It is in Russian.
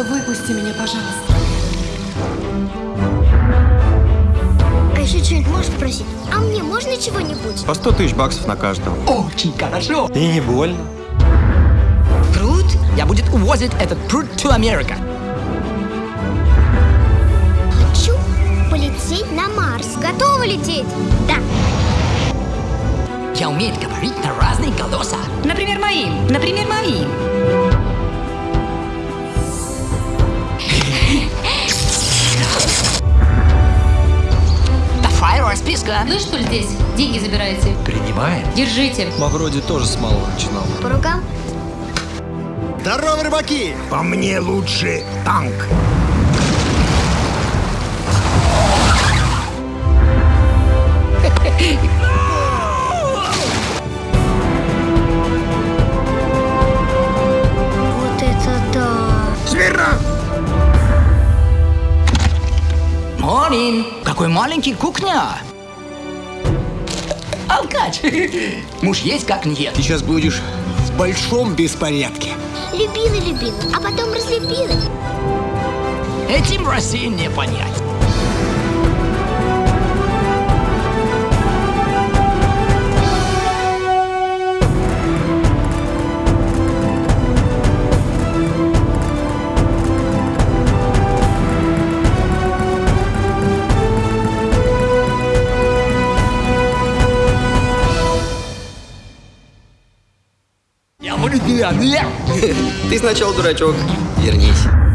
Отпусти меня, пожалуйста. А еще что-нибудь можешь просить? А мне можно чего-нибудь? По 100 тысяч баксов на каждого. Очень хорошо. И не больно. Пруд? Я будет увозить этот пруд to America. Хочу полететь на Марс. Готова лететь? Да. Я умею говорить на разные голоса. Например, моим. Например, моим. Расписка. Вы что ли здесь? Деньги забираете? Принимаем. Держите. Мавроди тоже с малого начинал. По рукам? Здорово, рыбаки! По мне лучше танк. Вот это да. Смирно! Морин, какой маленький кухня. Алкач. Муж есть как нет. Ты сейчас будешь в большом беспорядке. Любила-любила, а потом разлюбила. Этим в России не понять. Ты сначала дурачок. Вернись.